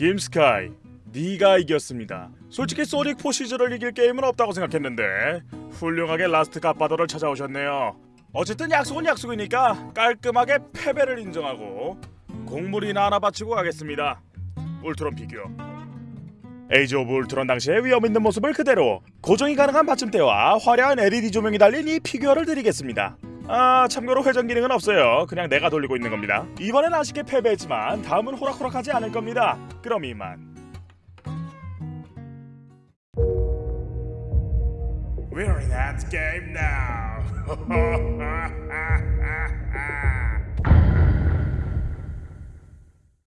김스카이 네가 이겼습니다. 솔직히 소닉 포시즈를 이길 게임은 없다고 생각했는데 훌륭하게 라스트 갓파더를 찾아오셨네요. 어쨌든 약속은 약속이니까 깔끔하게 패배를 인정하고 공물이나 하나 바치고 가겠습니다. 울트론 피규어. 에이지 오브 울트론 당시의 위엄 있는 모습을 그대로 고정이 가능한 받침대와 화려한 LED 조명이 달린 이 피규어를 드리겠습니다. 아 참고로 회전 기능은 없어요. 그냥 내가 돌리고 있는 겁니다. 이번엔 아쉽게 패배했지만 다음은 호락호락하지 않을 겁니다. 그럼 이만. We're in that game now.